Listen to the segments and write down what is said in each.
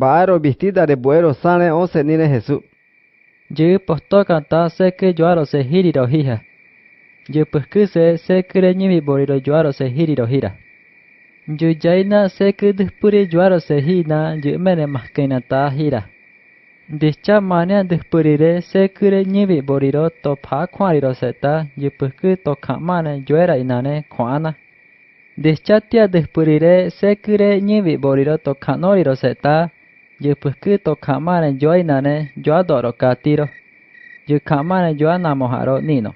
Baaro vestida de buero sale once nine Jesús. Yo posto canta se que yo se hiriro hija. Yo pues que se se que ni boriro yo se hiriro hira. Yo jaina se que despuri yo se hina yo mene más que nata. Dicha mania despurire se que ni boriro to pa kwaliro seta yo pues que to kamane yo era inane kwana. Dichatia despurire se que ni boriro to kanoliro seta Yo pues que to kamane yo adoro katiro. Yo kamane yo anamojaro nino.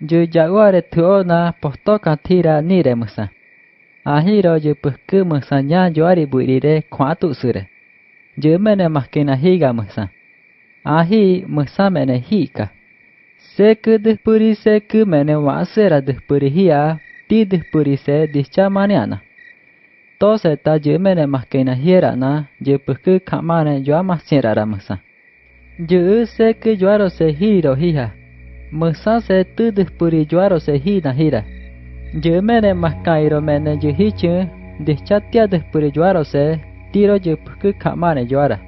Yo jaguare tuona posto katira nire musa. Ahiro yo musa nya yo ari buirire kwatu sure. Yo mene maskina higa musa. Ahi musa mene hika. Se que despuri se que mene wasera despuri hia, ti despuri se discha maniana. Tose ta je mene maskena hiera na je puku kamane jo amasiera ra musa. Je se que joaro se hiro hiha. Musa se tu despuri joaro se hina hira. Je mene maskairo mene je hichu de chatia despuri joaro se tiro je puku kamane joara.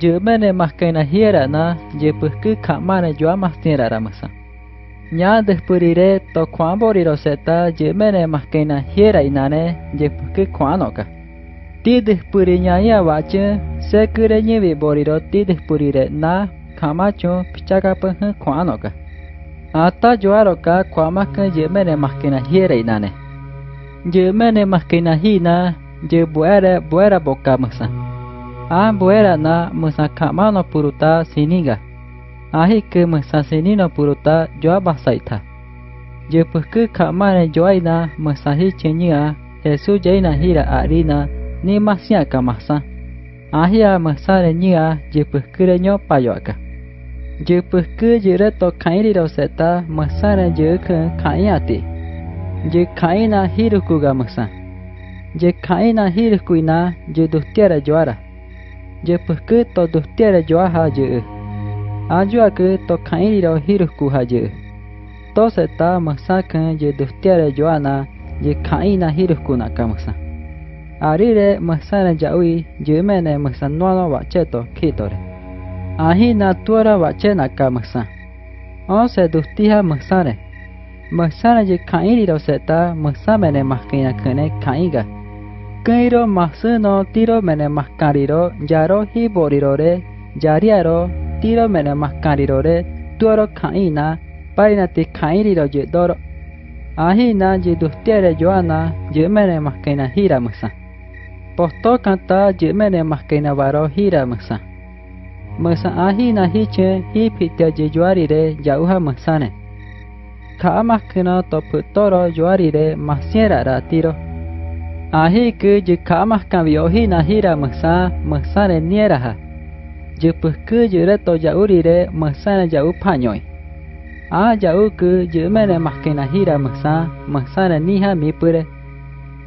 Je mene maskena hiera na je puku kamane jo amasiera ra musa. Nya despurire to kwamboriro seta je mene maskena hiera inane je puke kwanoka. Ti despuri nya ya wache se kure nyewe boriro ti despurire na kamacho pichaka peh kwanoka. Ata joaroka kwamaka je mene maskena hiera inane. Je mene maskena hina je buera buera boka musa. A buera na musa kamano puruta siniga. Ahi ke mesasini no puruta joa basaita. Je peke kamane joaina mesahi chenya Yesu jaina hira arina ni masya kamasa. Ahia mesare nya je peke nyo payoka. Je peke jere to kairi ro seta mesare je ke kaiati. Je kaina hiruku ga mesa. Je kaina hirukuina je dustiara joara. Je peke to dustiara joaha je. ke ayuake tokairo hiruku haye. Tose ta masakan ye dustiare joana ye kaina hiruku nakamasa. Arire masana yaui yemene masanuano bacheto kitore. Ahina tuara bachena kamasa. Onse dustija masare. Masana ye kairiro seta masamene maskina kene kaiga. Kairo masuno tiro mene maskariro yaro hiborirore yariaro tiro mena mascarirore tuoro kaina paina te kairiro yedoro ahina yedustiere joana yemene mascaina hira musa posto kanta yemene mascaina varo hira musa musa ahina hiche hipite yejuarire yauha musane ka mascaina toputoro joarire masiera ra tiro ahi ku yikamas kaviohina hira musa musare nieraha ha je peke je re to jauri re masana jau panyoi. A jau ke je mene makena hira masa masana niha mi pure.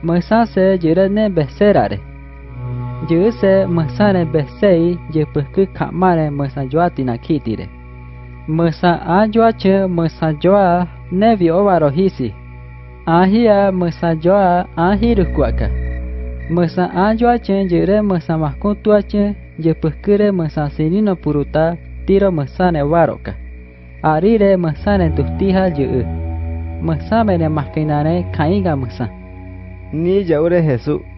Masa se je re ne besera re. Je se masana besei je peke kamare masa joati na kiti re. Masa a joa che masa joa ne vi ovaro hisi. Ahia masa joa a hiru kuaka. Masa a joa che je re masa je pekere mesasini no puruta tiro mesane waroka. Arire mesane tustija je Mesame ne maskinane kaiga mesa. Ni jaure Jesús.